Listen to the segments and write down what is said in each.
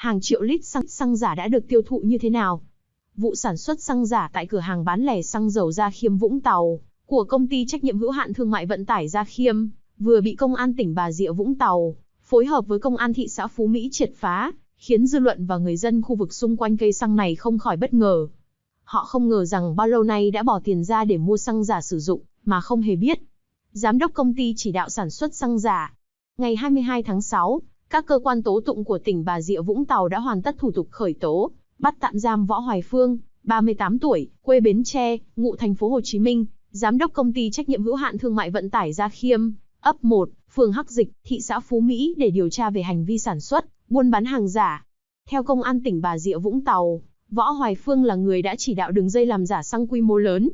hàng triệu lít xăng, xăng giả đã được tiêu thụ như thế nào? Vụ sản xuất xăng giả tại cửa hàng bán lẻ xăng dầu Gia Khiêm Vũng Tàu của công ty trách nhiệm hữu hạn thương mại vận tải Gia Khiêm vừa bị công an tỉnh Bà Rịa Vũng Tàu phối hợp với công an thị xã Phú Mỹ triệt phá, khiến dư luận và người dân khu vực xung quanh cây xăng này không khỏi bất ngờ. Họ không ngờ rằng bao lâu nay đã bỏ tiền ra để mua xăng giả sử dụng, mà không hề biết. Giám đốc công ty chỉ đạo sản xuất xăng giả. Ngày 22 tháng 6, các cơ quan tố tụng của tỉnh Bà Rịa Vũng Tàu đã hoàn tất thủ tục khởi tố, bắt tạm giam Võ Hoài Phương, 38 tuổi, quê Bến Tre, ngụ thành phố Hồ Chí Minh, giám đốc công ty trách nhiệm hữu hạn thương mại vận tải Gia Khiêm, ấp 1, phường Hắc Dịch, thị xã Phú Mỹ để điều tra về hành vi sản xuất, buôn bán hàng giả. Theo công an tỉnh Bà Rịa Vũng Tàu, Võ Hoài Phương là người đã chỉ đạo đường dây làm giả xăng quy mô lớn.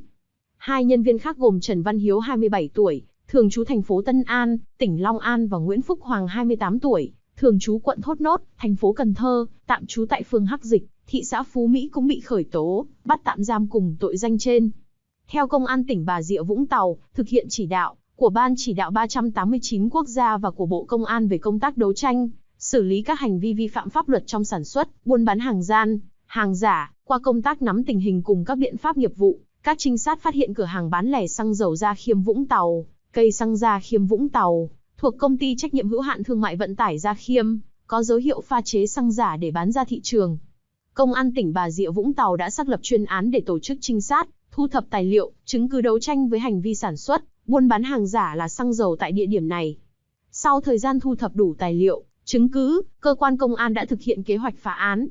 Hai nhân viên khác gồm Trần Văn Hiếu 27 tuổi, thường trú thành phố Tân An, tỉnh Long An và Nguyễn Phúc Hoàng 28 tuổi, thường trú quận Thốt Nốt, thành phố Cần Thơ, tạm trú tại phường Hắc Dịch, thị xã Phú Mỹ cũng bị khởi tố, bắt tạm giam cùng tội danh trên. Theo Công an tỉnh Bà Rịa Vũng Tàu, thực hiện chỉ đạo của Ban chỉ đạo 389 quốc gia và của Bộ Công an về công tác đấu tranh, xử lý các hành vi vi phạm pháp luật trong sản xuất, buôn bán hàng gian, hàng giả, qua công tác nắm tình hình cùng các biện pháp nghiệp vụ, các trinh sát phát hiện cửa hàng bán lẻ xăng dầu Gia Khiêm Vũng Tàu, cây xăng Gia Khiêm Vũng Tàu, thuộc công ty trách nhiệm hữu hạn thương mại vận tải Gia Khiêm, có dấu hiệu pha chế xăng giả để bán ra thị trường. Công an tỉnh Bà Rịa Vũng Tàu đã xác lập chuyên án để tổ chức trinh sát, thu thập tài liệu, chứng cứ đấu tranh với hành vi sản xuất, buôn bán hàng giả là xăng dầu tại địa điểm này. Sau thời gian thu thập đủ tài liệu, chứng cứ, cơ quan công an đã thực hiện kế hoạch phá án.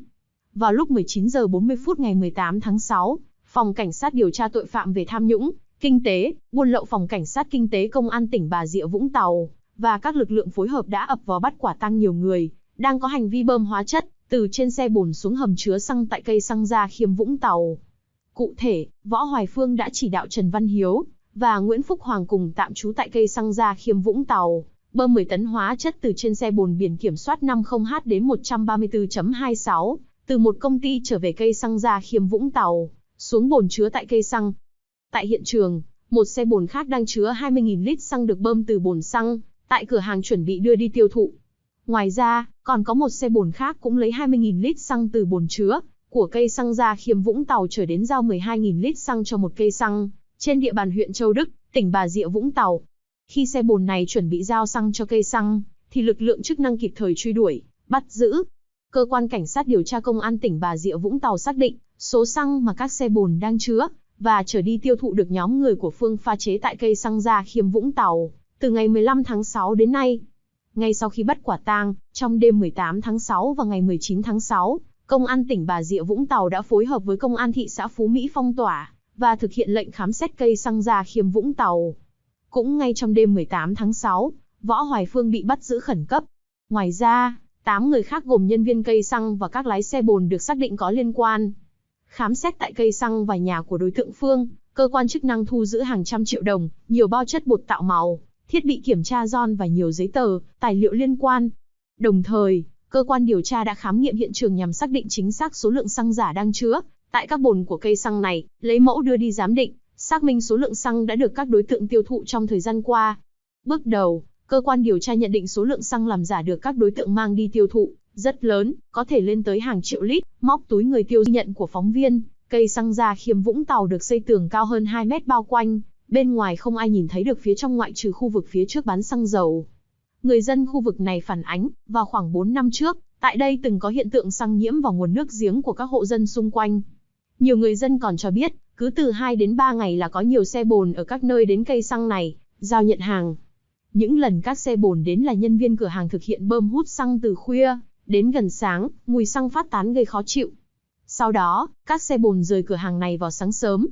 Vào lúc 19 giờ 40 phút ngày 18 tháng 6, Phòng Cảnh sát điều tra tội phạm về tham nhũng, kinh tế, buôn lậu Phòng Cảnh sát Kinh tế Công an tỉnh Bà Rịa Vũng Tàu và các lực lượng phối hợp đã ập vào bắt quả tăng nhiều người, đang có hành vi bơm hóa chất, từ trên xe bồn xuống hầm chứa xăng tại cây xăng Gia Khiêm Vũng Tàu. Cụ thể, Võ Hoài Phương đã chỉ đạo Trần Văn Hiếu và Nguyễn Phúc Hoàng cùng tạm trú tại cây xăng Gia Khiêm Vũng Tàu, bơm 10 tấn hóa chất từ trên xe bồn biển kiểm soát 50H đến 134.26, từ một công ty trở về cây xăng Gia Khiêm Vũng Tàu, xuống bồn chứa tại cây xăng. Tại hiện trường, một xe bồn khác đang chứa 20.000 lít xăng được bơm từ bồn xăng, tại cửa hàng chuẩn bị đưa đi tiêu thụ. Ngoài ra, còn có một xe bồn khác cũng lấy 20.000 lít xăng từ bồn chứa của cây xăng ra khiêm Vũng Tàu trở đến giao 12.000 lít xăng cho một cây xăng trên địa bàn huyện Châu Đức, tỉnh Bà Rịa Vũng Tàu. Khi xe bồn này chuẩn bị giao xăng cho cây xăng, thì lực lượng chức năng kịp thời truy đuổi, bắt giữ. Cơ quan cảnh sát điều tra công an tỉnh Bà Rịa Vũng Tàu xác định số xăng mà các xe bồn đang chứa và trở đi tiêu thụ được nhóm người của Phương pha chế tại cây xăng ra khiêm Vũng Tàu từ ngày 15 tháng 6 đến nay. Ngay sau khi bắt quả tang, trong đêm 18 tháng 6 và ngày 19 tháng 6, Công an tỉnh Bà Rịa Vũng Tàu đã phối hợp với Công an thị xã Phú Mỹ phong tỏa và thực hiện lệnh khám xét cây xăng Gia Khiêm Vũng Tàu. Cũng ngay trong đêm 18 tháng 6, Võ Hoài Phương bị bắt giữ khẩn cấp. Ngoài ra, 8 người khác gồm nhân viên cây xăng và các lái xe bồn được xác định có liên quan. Khám xét tại cây xăng và nhà của đối tượng Phương, cơ quan chức năng thu giữ hàng trăm triệu đồng, nhiều bao chất bột tạo màu, thiết bị kiểm tra giòn và nhiều giấy tờ, tài liệu liên quan. Đồng thời, cơ quan điều tra đã khám nghiệm hiện trường nhằm xác định chính xác số lượng xăng giả đang chứa tại các bồn của cây xăng này, lấy mẫu đưa đi giám định, xác minh số lượng xăng đã được các đối tượng tiêu thụ trong thời gian qua. Bước đầu, cơ quan điều tra nhận định số lượng xăng làm giả được các đối tượng mang đi tiêu thụ rất lớn, có thể lên tới hàng triệu lít, móc túi người tiêu nhận của phóng viên, cây xăng ra khiêm Vũng Tàu được xây tường cao hơn 2 mét bao quanh, bên ngoài không ai nhìn thấy được phía trong ngoại trừ khu vực phía trước bán xăng dầu. Người dân khu vực này phản ánh, vào khoảng 4 năm trước, tại đây từng có hiện tượng xăng nhiễm vào nguồn nước giếng của các hộ dân xung quanh. Nhiều người dân còn cho biết, cứ từ 2 đến 3 ngày là có nhiều xe bồn ở các nơi đến cây xăng này, giao nhận hàng. Những lần các xe bồn đến là nhân viên cửa hàng thực hiện bơm hút xăng từ khuya, đến gần sáng, mùi xăng phát tán gây khó chịu. Sau đó, các xe bồn rời cửa hàng này vào sáng sớm.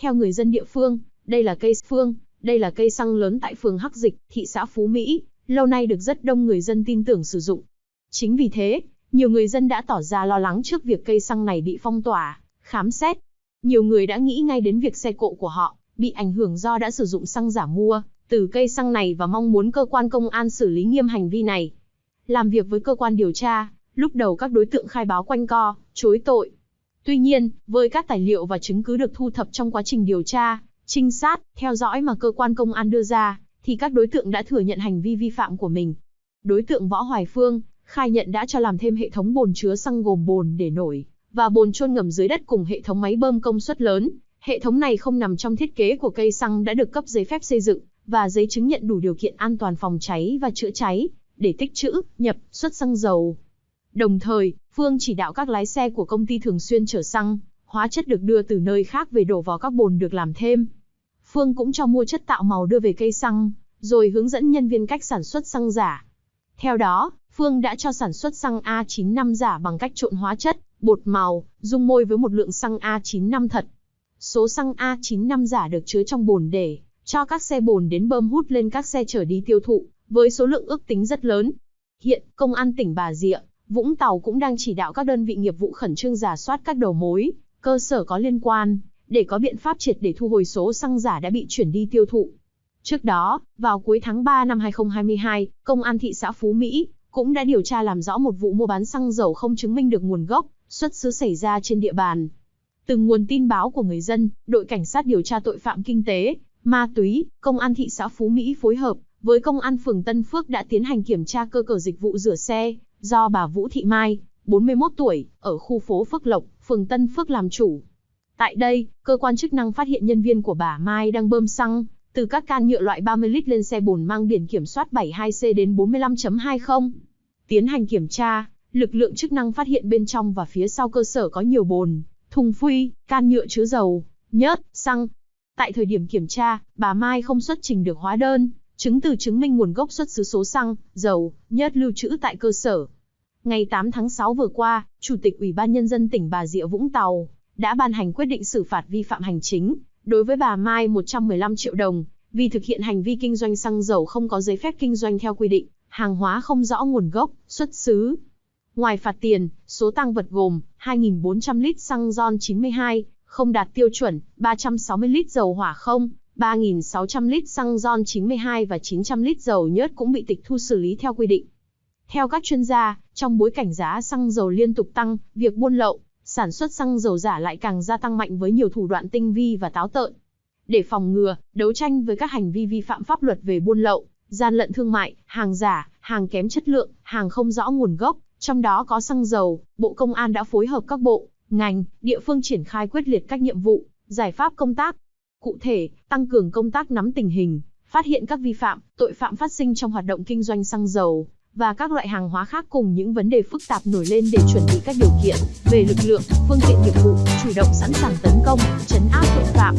Theo người dân địa phương, đây là cây phương, đây là cây xăng lớn tại phường Hắc Dịch, thị xã Phú Mỹ, lâu nay được rất đông người dân tin tưởng sử dụng. Chính vì thế, nhiều người dân đã tỏ ra lo lắng trước việc cây xăng này bị phong tỏa, khám xét. Nhiều người đã nghĩ ngay đến việc xe cộ của họ bị ảnh hưởng do đã sử dụng xăng giả mua từ cây xăng này và mong muốn cơ quan công an xử lý nghiêm hành vi này. Làm việc với cơ quan điều tra, lúc đầu các đối tượng khai báo quanh co, chối tội. Tuy nhiên, với các tài liệu và chứng cứ được thu thập trong quá trình điều tra, trinh sát, theo dõi mà cơ quan công an đưa ra, thì các đối tượng đã thừa nhận hành vi vi phạm của mình. Đối tượng Võ Hoài Phương khai nhận đã cho làm thêm hệ thống bồn chứa xăng gồm bồn để nổi và bồn chôn ngầm dưới đất cùng hệ thống máy bơm công suất lớn. Hệ thống này không nằm trong thiết kế của cây xăng đã được cấp giấy phép xây dựng và giấy chứng nhận đủ điều kiện an toàn phòng cháy và chữa cháy để tích trữ, nhập, xuất xăng dầu. Đồng thời, Phương chỉ đạo các lái xe của công ty thường xuyên chở xăng, hóa chất được đưa từ nơi khác về đổ vào các bồn được làm thêm. Phương cũng cho mua chất tạo màu đưa về cây xăng, rồi hướng dẫn nhân viên cách sản xuất xăng giả. Theo đó, Phương đã cho sản xuất xăng A95 giả bằng cách trộn hóa chất, bột màu, dung môi với một lượng xăng A95 thật. Số xăng A95 giả được chứa trong bồn để cho các xe bồn đến bơm hút lên các xe chở đi tiêu thụ, với số lượng ước tính rất lớn. Hiện, Công an tỉnh Bà Rịa, Vũng Tàu cũng đang chỉ đạo các đơn vị nghiệp vụ khẩn trương giả soát các đầu mối, cơ sở có liên quan, để có biện pháp triệt để thu hồi số xăng giả đã bị chuyển đi tiêu thụ. Trước đó, vào cuối tháng 3 năm 2022, Công an thị xã Phú Mỹ cũng đã điều tra làm rõ một vụ mua bán xăng dầu không chứng minh được nguồn gốc, xuất xứ xảy ra trên địa bàn. Từ nguồn tin báo của người dân, đội cảnh sát điều tra tội phạm kinh tế, ma túy, công an thị xã Phú Mỹ phối hợp với công an phường Tân Phước đã tiến hành kiểm tra cơ sở dịch vụ rửa xe do bà Vũ Thị Mai, 41 tuổi, ở khu phố Phước Lộc, phường Tân Phước làm chủ. Tại đây, cơ quan chức năng phát hiện nhân viên của bà Mai đang bơm xăng từ các can nhựa loại 30 lít lên xe bồn mang biển kiểm soát 72C đến 45.20. Tiến hành kiểm tra, lực lượng chức năng phát hiện bên trong và phía sau cơ sở có nhiều bồn, thùng phuy, can nhựa chứa dầu, nhớt, xăng. Tại thời điểm kiểm tra, bà Mai không xuất trình được hóa đơn, chứng từ chứng minh nguồn gốc xuất xứ số xăng, dầu, nhớt lưu trữ tại cơ sở. Ngày 8 tháng 6 vừa qua, Chủ tịch Ủy ban Nhân dân tỉnh Bà Rịa Vũng Tàu đã ban hành quyết định xử phạt vi phạm hành chính đối với bà Mai 115 triệu đồng vì thực hiện hành vi kinh doanh xăng dầu không có giấy phép kinh doanh theo quy định, hàng hóa không rõ nguồn gốc, xuất xứ. Ngoài phạt tiền, số tăng vật gồm 2.400 lít xăng RON 92, không đạt tiêu chuẩn, 360 lít dầu hỏa không, 3.600 lít xăng RON 92 và 900 lít dầu nhớt cũng bị tịch thu xử lý theo quy định. Theo các chuyên gia, trong bối cảnh giá xăng dầu liên tục tăng, việc buôn lậu, sản xuất xăng dầu giả lại càng gia tăng mạnh với nhiều thủ đoạn tinh vi và táo tợn. Để phòng ngừa, đấu tranh với các hành vi vi phạm pháp luật về buôn lậu, gian lận thương mại, hàng giả, hàng kém chất lượng, hàng không rõ nguồn gốc, trong đó có xăng dầu, Bộ Công an đã phối hợp các bộ, ngành, địa phương triển khai quyết liệt các nhiệm vụ, giải pháp công tác. Cụ thể, tăng cường công tác nắm tình hình, phát hiện các vi phạm, tội phạm phát sinh trong hoạt động kinh doanh xăng dầu, và các loại hàng hóa khác cùng những vấn đề phức tạp nổi lên để chuẩn bị các điều kiện về lực lượng, phương tiện nghiệp vụ, chủ động sẵn sàng tấn công, chấn áp tội phạm.